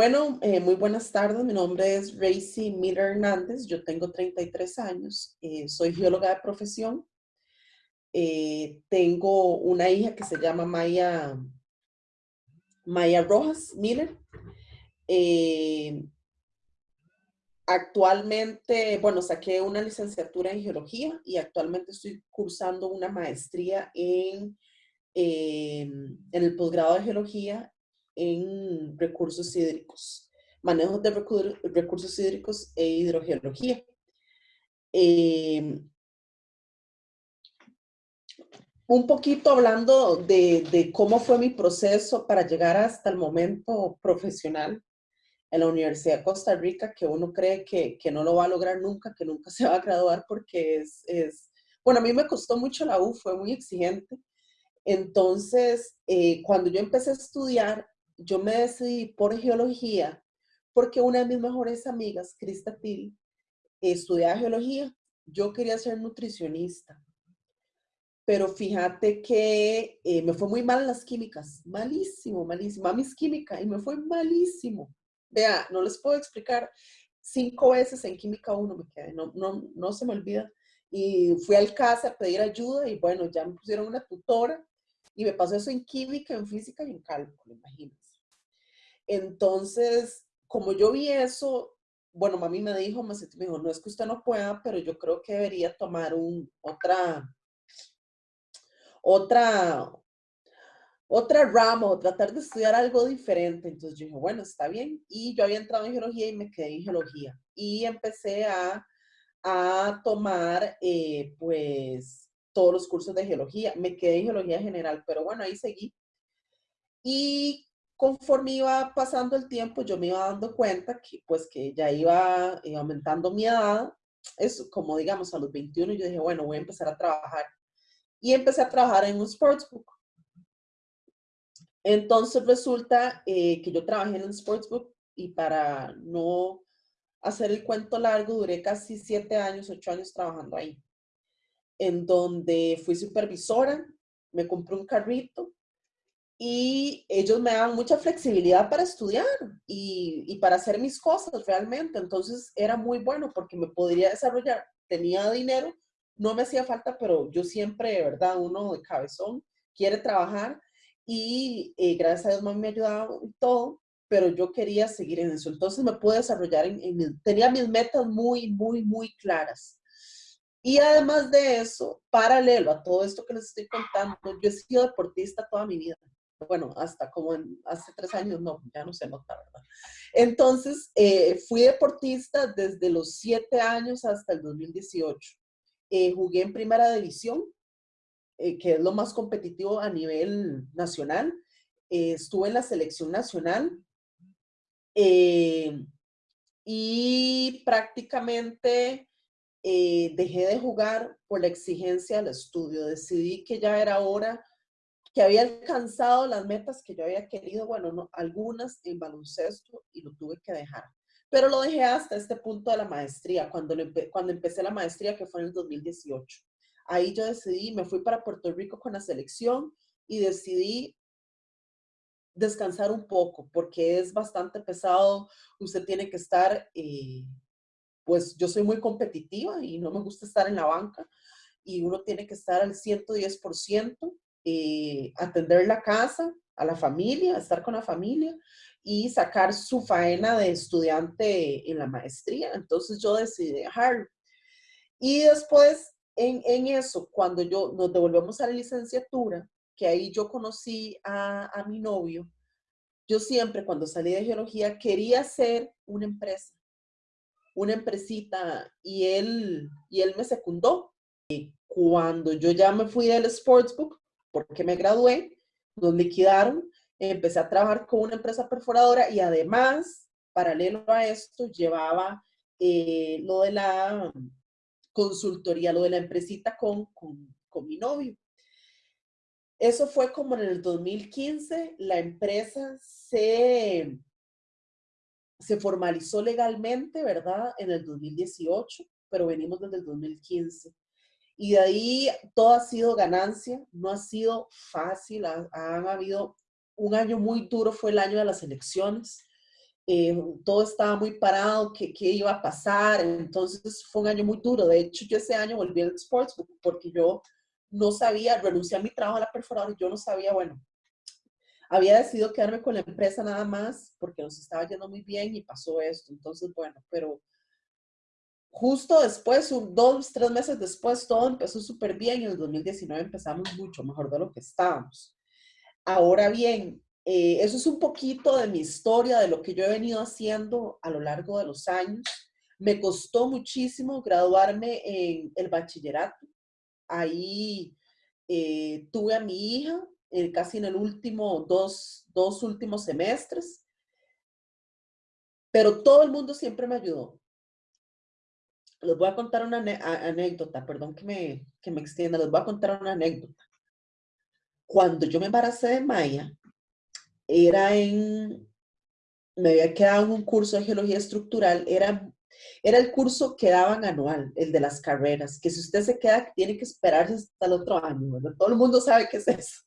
Bueno, eh, muy buenas tardes. Mi nombre es Racy Miller Hernández. Yo tengo 33 años. Eh, soy geóloga de profesión. Eh, tengo una hija que se llama Maya, Maya Rojas Miller. actualmente, bueno, saqué una licenciatura en geología y actualmente estoy cursando una maestría en, en el posgrado de geología en recursos hídricos, manejo de recursos hídricos e hidrogeología. Em, un poquito hablando de, cómo fue mi proceso para llegar hasta el momento profesional en la Universidad de Costa Rica, que uno cree que, no lo va a lograr nunca, que nunca se va a graduar porque es, es, bueno, a mí me costó mucho la U, fue muy exigente. Entonces, eh, cuando yo empecé a estudiar, yo me decidí por geología porque una de mis mejores amigas, Krista Til, estudiaba geología. Yo quería ser nutricionista. Pero fíjate que eh, me fue muy mal en las químicas. Malísimo, malísimo. A mis química y me fue malísimo. Vea, no les puedo explicar. Cinco veces en química uno me quedé. No, no, no se me olvida. Y fui al casa a pedir ayuda y bueno, ya me pusieron una tutora y me pasó eso en química, en física y en cálculo, imagínense. Entonces, como yo vi eso, bueno, mami me dijo, me dijo, no es que usted no pueda, pero yo creo que debería tomar un, otra, otra, otra rama tratar de estudiar algo diferente. Entonces yo dije, bueno, está bien. Y yo había entrado en geología y me quedé en geología. Y empecé a, a tomar, eh, pues, todos los cursos de geología. Me quedé en geología general, pero bueno, ahí seguí. Y conforme iba pasando el tiempo, yo me iba dando cuenta que pues que ya iba, aumentando mi edad. Es como digamos a los 21 yo dije, bueno, voy a empezar a trabajar. Y empecé a trabajar en un sportsbook. Entonces resulta eh, que yo trabajé en un sportsbook y para no hacer el cuento largo, duré casi siete años, ocho años trabajando ahí. En donde fui supervisora, me compré un carrito y ellos me daban mucha flexibilidad para estudiar y, para hacer mis cosas realmente. Entonces era muy bueno porque me podría desarrollar. Tenía dinero, no me hacía falta, pero yo siempre, de verdad, uno de cabezón quiere trabajar y eh, gracias a Dios mami me ayudaba y todo, pero yo quería seguir en eso. Entonces me pude desarrollar, en, tenía mis metas muy, muy, muy claras. Y además de eso, paralelo a todo esto que les estoy contando, yo he sido deportista toda mi vida bueno, hasta como hace tres años, no, ya no se nota, ¿verdad? Entonces, eh, fui deportista desde los siete años hasta el 2018. Eh, jugué en primera división, eh, que es lo más competitivo a nivel nacional. estuve en la selección nacional y prácticamente dejé de jugar por la exigencia del estudio. Decidí que ya era hora que había alcanzado las metas que yo había querido, bueno, no, algunas en baloncesto y lo tuve que dejar. Pero lo dejé hasta este punto de la maestría, cuando, cuando empecé la maestría, que fue en el 2018. Ahí yo decidí, me fui para Puerto Rico con la selección y decidí descansar un poco, porque es bastante pesado. Usted tiene que estar, eh, pues yo soy muy competitiva y no me gusta estar en la banca y uno tiene que estar al 110% eh, atender la casa, a la familia, estar con la familia y sacar su faena de estudiante en la maestría. Entonces yo decidí dejarlo. Y después en, en eso, cuando yo nos devolvemos a la licenciatura, que ahí yo conocí a, a mi novio, yo siempre cuando salí de geología quería hacer una empresa, una empresita, y él, y él me secundó. Y cuando yo ya me fui del Sportsbook, porque me gradué, nos liquidaron, empecé a trabajar con una empresa perforadora y además, paralelo a esto, llevaba eh, lo de la consultoría, lo de la empresita con, con, con mi novio. Eso fue como en el 2015, la empresa se, se formalizó legalmente, ¿verdad? En el 2018, pero venimos desde el 2015. Y de ahí todo ha sido ganancia, no ha sido fácil, han, habido un año muy duro, fue el año de las elecciones. eh, todo estaba muy parado, ¿qué, qué iba a pasar, entonces fue un año muy duro, de hecho yo ese año volví al Sportsbook porque yo no sabía, renuncié a mi trabajo a la perforadora, yo no sabía, bueno, había decidido quedarme con la empresa nada más porque nos estaba yendo muy bien y pasó esto, entonces bueno, pero justo después, dos, tres meses después, todo empezó súper bien y en el 2019 empezamos mucho mejor de lo que estábamos. Ahora bien, eh, eso es un poquito de mi historia, de lo que yo he venido haciendo a lo largo de los años. Me costó muchísimo graduarme en el bachillerato. Ahí eh, tuve a mi hija eh, casi en el último, dos, dos últimos semestres. Pero todo el mundo siempre me ayudó les voy a contar una anécdota, perdón que me, que me extienda, les voy a contar una anécdota. Cuando yo me embaracé de Maya, era en, me había quedado en un curso de geología estructural, era, era el curso que daban anual, el de las carreras, que si usted se queda, tiene que esperarse hasta el otro año. Todo el mundo sabe qué es eso.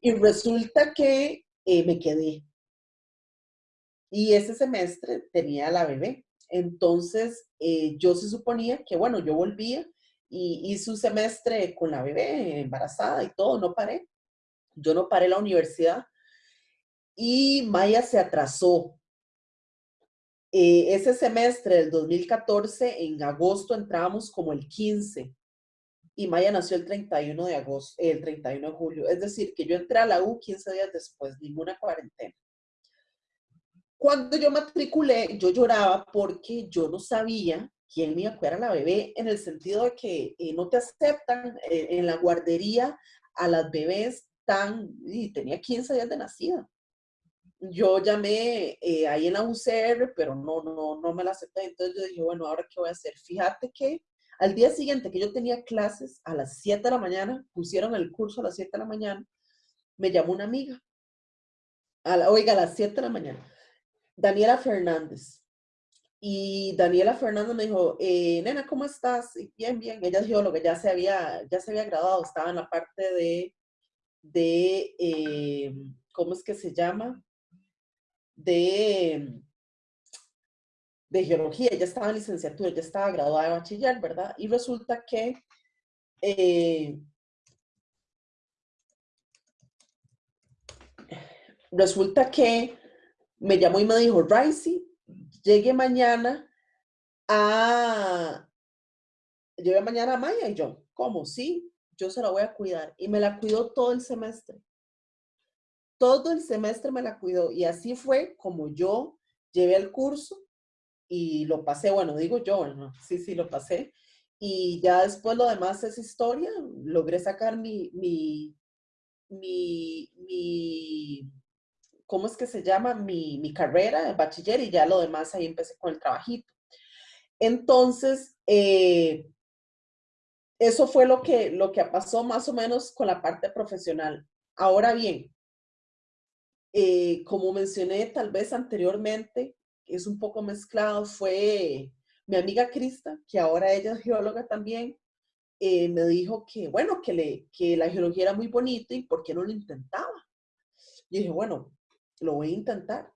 Y resulta que eh, me quedé. Y ese semestre tenía la bebé. Entonces, eh, yo se suponía que, bueno, yo volvía y hice un semestre con la bebé embarazada y todo, no paré. Yo no paré la universidad y Maya se atrasó. Eh, ese semestre del 2014, en agosto entrábamos como el 15 y Maya nació el 31 de agosto, el 31 de julio. Es decir, que yo entré a la U 15 días después, ninguna cuarentena. Cuando yo matriculé, yo lloraba porque yo no sabía quién me iba a cuidar a la bebé, en el sentido de que eh, no te aceptan eh, en la guardería a las bebés tan, y tenía 15 días de nacida. Yo llamé eh, ahí en la UCR, pero no, no, no me la acepté. Entonces yo dije, bueno, ¿ahora qué voy a hacer? Fíjate que al día siguiente que yo tenía clases, a las 7 de la mañana, pusieron el curso a las 7 de la mañana, me llamó una amiga. A la, oiga, a las 7 de la mañana Daniela Fernández. Y Daniela Fernández me dijo, eh, nena, ¿cómo estás? bien, bien. Ella es geóloga, ya se había, ya se había graduado, estaba en la parte de, de eh, ¿cómo es que se llama? De, de geología, ella estaba en licenciatura, ya estaba graduada de bachiller, ¿verdad? Y resulta que eh, resulta que me llamó y me dijo, Ricey, llegue mañana a, llegue mañana a Maya. Y yo, ¿cómo? Sí, yo se la voy a cuidar. Y me la cuidó todo el semestre. Todo el semestre me la cuidó. Y así fue como yo llevé el curso y lo pasé. Bueno, digo yo, ¿no? sí, sí, lo pasé. Y ya después lo demás es historia. Logré sacar mi, mi, mi, mi ¿cómo es que se llama? Mi, mi carrera de bachiller y ya lo demás ahí empecé con el trabajito. Entonces, eh, eso fue lo que, lo que pasó más o menos con la parte profesional. Ahora bien, eh, como mencioné tal vez anteriormente, es un poco mezclado, fue mi amiga Krista, que ahora ella es geóloga también, eh, me dijo que, bueno, que, le, que la geología era muy bonita y por qué no lo intentaba. Y dije, bueno, lo voy a intentar.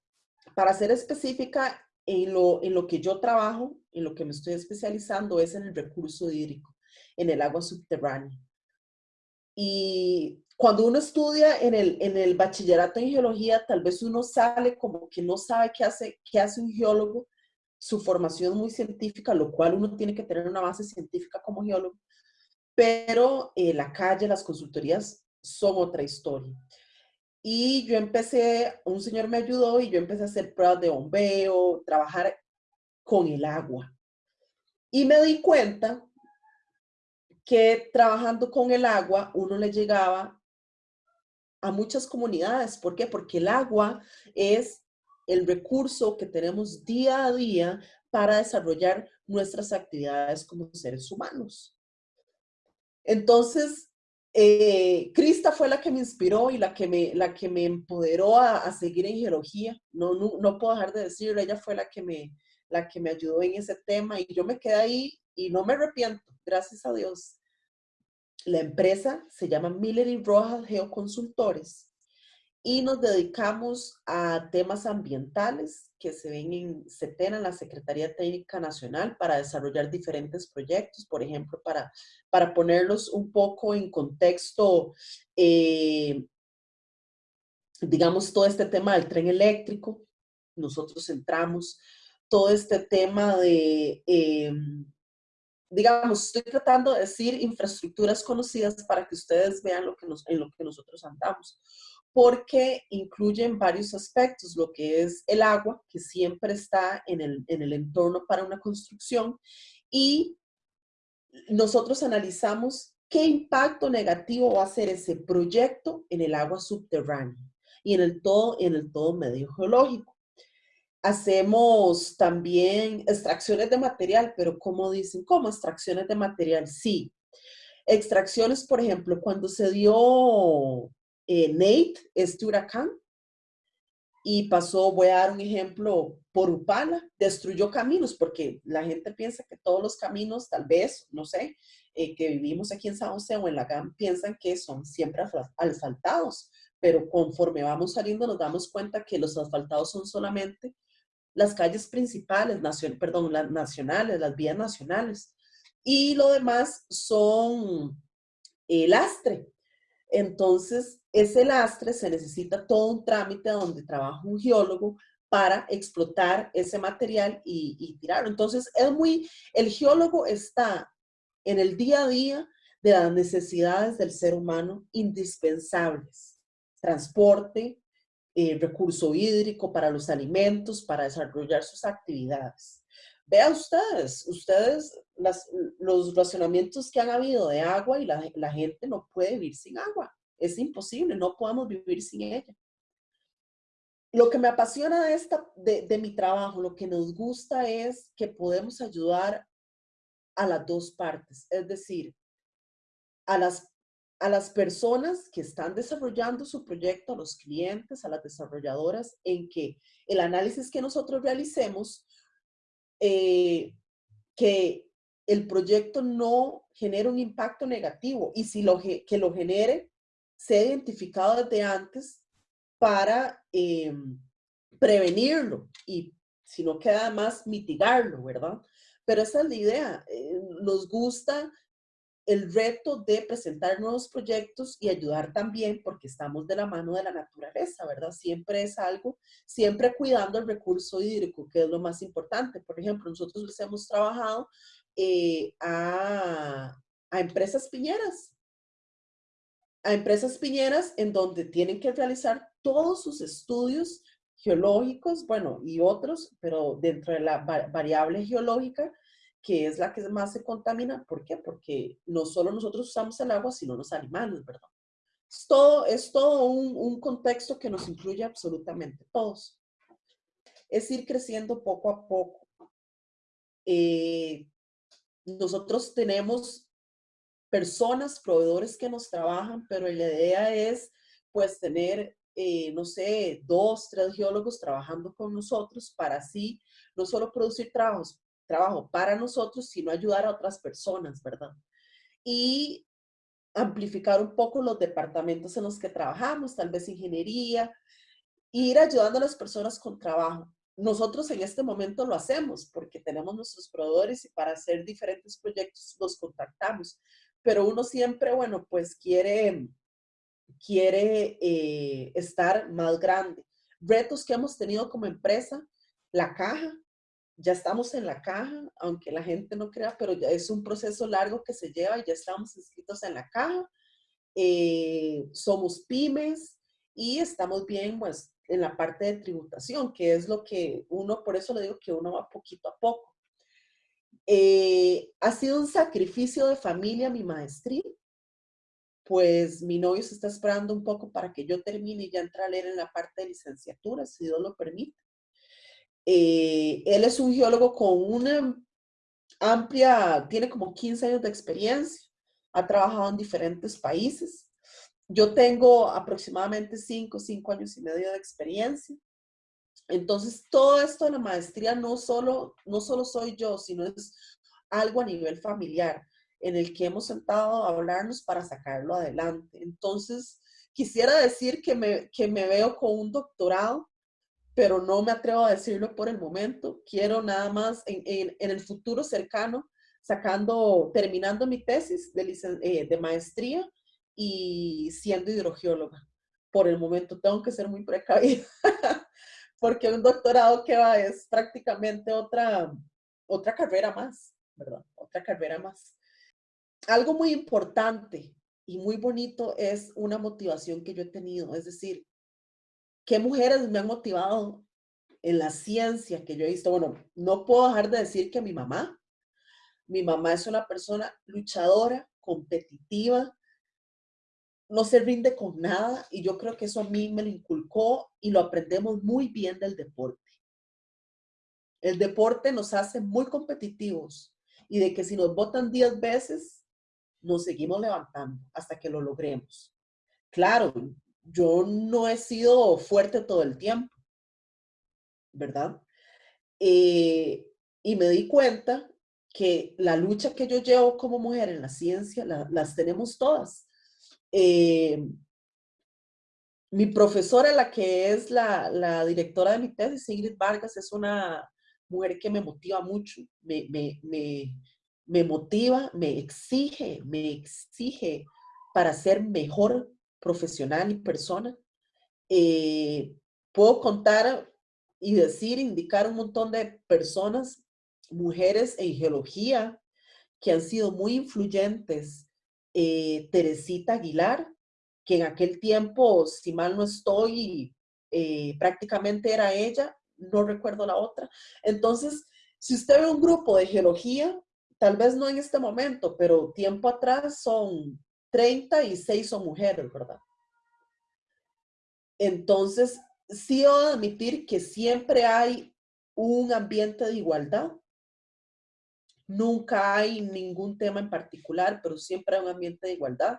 Para ser específica, en lo, en lo que yo trabajo, en lo que me estoy especializando es en el recurso hídrico, en el agua subterránea. Y cuando uno estudia en el, en el bachillerato en geología, tal vez uno sale como que no sabe qué hace, qué hace un geólogo, su formación muy científica, lo cual uno tiene que tener una base científica como geólogo, pero eh, la calle, las consultorías son otra historia. Y yo empecé, un señor me ayudó y yo empecé a hacer pruebas de bombeo, trabajar con el agua. Y me di cuenta que trabajando con el agua uno le llegaba a muchas comunidades. ¿Por qué? Porque el agua es el recurso que tenemos día a día para desarrollar nuestras actividades como seres humanos. Entonces, eh, Krista fue la que me inspiró y la que me, la que me empoderó a, seguir en geología. No, no, no, puedo dejar de decirlo, ella fue la que, me, la que me ayudó en ese tema y yo me quedé ahí y no me arrepiento, gracias a Dios. La empresa se llama Miller y Rojas Geoconsultores y nos dedicamos a temas ambientales que se ven en CETENA, en la Secretaría Técnica Nacional, para desarrollar diferentes proyectos, por ejemplo, para, para ponerlos un poco en contexto, eh, digamos, todo este tema del tren eléctrico, nosotros entramos, todo este tema de, em, digamos, estoy tratando de decir infraestructuras conocidas para que ustedes vean lo que nos, en lo que nosotros andamos porque incluyen varios aspectos, lo que es el agua, que siempre está en el, en el entorno para una construcción, y nosotros analizamos qué impacto negativo va a ser ese proyecto en el agua subterránea y en el todo, en el todo medio geológico. Hacemos también extracciones de material, pero como dicen, ¿cómo extracciones de material? Sí. Extracciones, por ejemplo, cuando se dio eh, Nate, este huracán, y pasó, voy a dar un ejemplo, por Upala, destruyó caminos, porque la gente piensa que todos los caminos, tal vez, no sé, eh, que vivimos aquí en San José o en la GAM, piensan que son siempre asfaltados, pero conforme vamos saliendo nos damos cuenta que los asfaltados son solamente las calles principales, perdón, las nacionales, las vías nacionales, y lo demás son el lastre. Entonces, ese lastre se necesita todo un trámite donde trabaja un geólogo para explotar ese material y, tirarlo. Entonces, es muy, el geólogo está en el día a día de las necesidades del ser humano indispensables. Transporte, eh, recurso hídrico para los alimentos, para desarrollar sus actividades. Vean ustedes, ustedes, los racionamientos que han habido de agua y la gente no puede vivir sin agua. Es imposible, no podemos vivir sin ella. Lo que me apasiona de, esta, de, mi trabajo, lo que nos gusta es que podemos ayudar a las dos partes, es decir, a las, a las personas que están desarrollando su proyecto, a los clientes, a las desarrolladoras, en que el análisis que nosotros realicemos, eh, que el proyecto no genere un impacto negativo y si lo, que lo genere, se identificado desde antes para em, prevenirlo y si no queda más mitigarlo, ¿verdad? Pero esa es la idea. Eh, nos gusta el reto de presentar nuevos proyectos y ayudar también porque estamos de la mano de la naturaleza, ¿verdad? Siempre es algo, siempre cuidando el recurso hídrico, que es lo más importante. Por ejemplo, nosotros les hemos trabajado eh, a, a empresas piñeras a empresas piñeras en donde tienen que realizar todos sus estudios geológicos, bueno, y otros, pero dentro de la variable geológica, que es la que más se contamina. ¿Por qué? Porque no solo nosotros usamos el agua, sino los animales, ¿verdad? Es todo, es todo un, contexto que nos incluye absolutamente todos. Es ir creciendo poco a poco. Eh, nosotros tenemos personas, proveedores que nos trabajan, pero la idea es pues tener, eh, no sé, dos, tres geólogos trabajando con nosotros para así no solo producir trabajos, trabajo para nosotros, sino ayudar a otras personas, ¿verdad? Y amplificar un poco los departamentos en los que trabajamos, tal vez ingeniería, ir ayudando a las personas con trabajo. Nosotros en este momento lo hacemos porque tenemos nuestros proveedores y para hacer diferentes proyectos los contactamos pero uno siempre, bueno, pues quiere, quiere eh, estar más grande. Retos que hemos tenido como empresa, la caja, ya estamos en la caja, aunque la gente no crea, pero ya es un proceso largo que se lleva y ya estamos inscritos en la caja. Eh, somos pymes y estamos bien pues, en la parte de tributación, que es lo que uno, por eso le digo que uno va poquito a poco. Eh, ha sido un sacrificio de familia mi maestría, pues mi novio se está esperando un poco para que yo termine y ya entre a leer en la parte de licenciatura, si Dios lo permite. Eh, él es un geólogo con una amplia, tiene como 15 años de experiencia, ha trabajado en diferentes países. Yo tengo aproximadamente 5, 5 años y medio de experiencia. Entonces, todo esto de la maestría no solo, no solo soy yo, sino es algo a nivel familiar en el que hemos sentado a hablarnos para sacarlo adelante. Entonces, quisiera decir que me, que me veo con un doctorado, pero no me atrevo a decirlo por el momento. Quiero nada más en, el futuro cercano, sacando, terminando mi tesis de, eh, de maestría y siendo hidrogeóloga. Por el momento tengo que ser muy precavida, porque un doctorado que va es prácticamente otra, otra carrera más, ¿verdad? Otra carrera más. Algo muy importante y muy bonito es una motivación que yo he tenido, es decir, ¿qué mujeres me han motivado en la ciencia que yo he visto? Bueno, no puedo dejar de decir que mi mamá, mi mamá es una persona luchadora, competitiva, no se rinde con nada y yo creo que eso a mí me lo inculcó y lo aprendemos muy bien del deporte. El deporte nos hace muy competitivos y de que si nos votan 10 veces, nos seguimos levantando hasta que lo logremos. Claro, yo no he sido fuerte todo el tiempo, ¿verdad? Eh, y me di cuenta que la lucha que yo llevo como mujer en la ciencia, las tenemos todas. Eh, mi profesora, la que es la, la, directora de mi tesis, Ingrid Vargas, es una mujer que me motiva mucho, me, me, me, me motiva, me exige, me exige para ser mejor profesional y persona. Eh, puedo contar y decir, indicar un montón de personas, mujeres en geología, que han sido muy influyentes. Eh, Teresita Aguilar, que en aquel tiempo, si mal no estoy, eh, prácticamente era ella, no recuerdo la otra. Entonces, si usted ve un grupo de geología, tal vez no en este momento, pero tiempo atrás son 36 son mujeres, ¿verdad? Entonces, sí debo admitir que siempre hay un ambiente de igualdad. Nunca hay ningún tema en particular, pero siempre hay un ambiente de igualdad.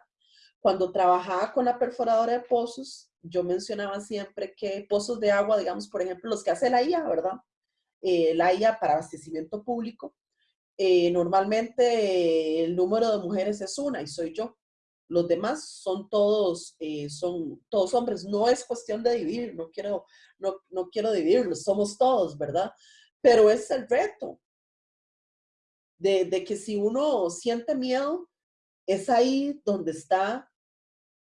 Cuando trabajaba con la perforadora de pozos, yo mencionaba siempre que pozos de agua, digamos, por ejemplo, los que hace la IA, ¿verdad? Eh, la IA para abastecimiento público, eh, normalmente el número de mujeres es una y soy yo. Los demás son todos, eh, son todos hombres. No es cuestión de dividir, no quiero, no, no quiero dividirlos, somos todos, ¿verdad? Pero es el reto de, que si uno siente miedo, es ahí donde está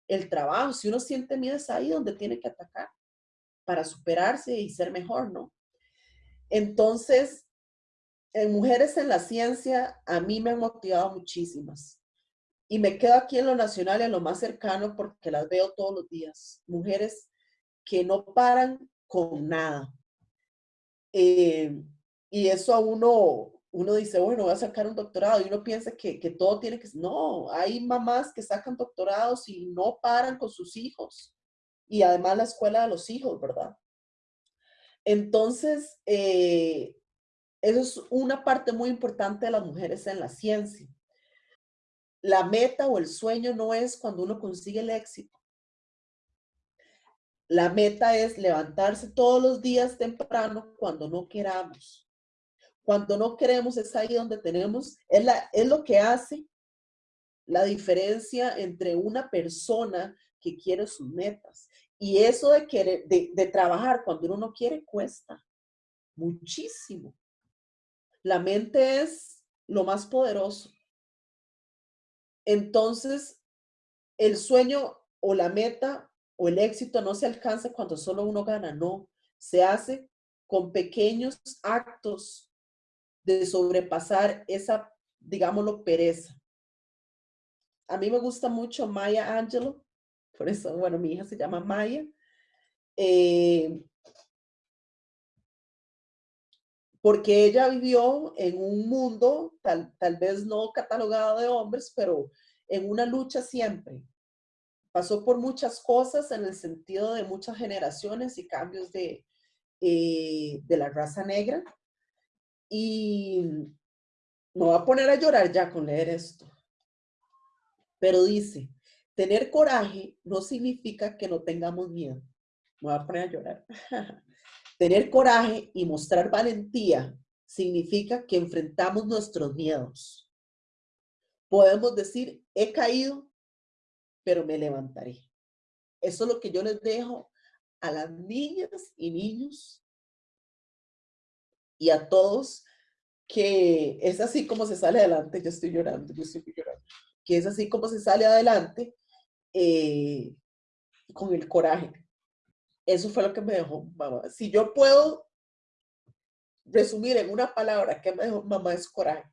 el trabajo. Si uno siente miedo, es ahí donde tiene que atacar para superarse y ser mejor, ¿no? Entonces, en Mujeres en la Ciencia, a mí me han motivado muchísimas. Y me quedo aquí en lo nacional, en lo más cercano, porque las veo todos los días. Mujeres que no paran con nada. Eh, y eso a uno, uno dice, bueno, voy a sacar un doctorado. Y uno piensa que, que todo tiene que... No, hay mamás que sacan doctorados y no paran con sus hijos. Y además la escuela de los hijos, ¿verdad? Entonces, eh, eso es una parte muy importante de las mujeres en la ciencia la meta o el sueño no es cuando uno consigue el éxito. La meta es levantarse todos los días temprano cuando no queramos. Cuando no queremos es ahí donde tenemos, es, la, es lo que hace la diferencia entre una persona que quiere sus metas. Y eso de, querer, de, de trabajar cuando uno no quiere cuesta muchísimo. La mente es lo más poderoso. Entonces, el sueño o la meta o el éxito no se alcanza cuando solo uno gana, no. Se hace con pequeños actos de sobrepasar esa, digámoslo, pereza. A mí me gusta mucho Maya Angelou, por eso, bueno, mi hija se llama Maya. Eh, porque ella vivió en un mundo, tal, tal vez no catalogado de hombres, pero en una lucha siempre. Pasó por muchas cosas en el sentido de muchas generaciones y cambios de, eh, de la raza negra. Y me voy a poner a llorar ya con leer esto. Pero dice, tener coraje no significa que no tengamos miedo. Me voy a poner a llorar. Tener coraje y mostrar valentía significa que enfrentamos nuestros miedos. Podemos decir, he caído, pero me levantaré. Eso es lo que yo les dejo a las niñas y niños y a todos que es así como se sale adelante, yo estoy llorando, yo estoy llorando, que es así como se sale adelante eh, con el coraje. Eso fue lo que me dejó mamá. Si yo puedo resumir en una palabra que me dejó mamá es coraje.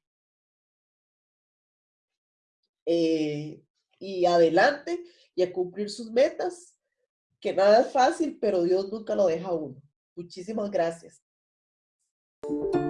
Eh, y adelante y a cumplir sus metas, que nada es fácil, pero Dios nunca lo deja a uno. Muchísimas gracias. Thank you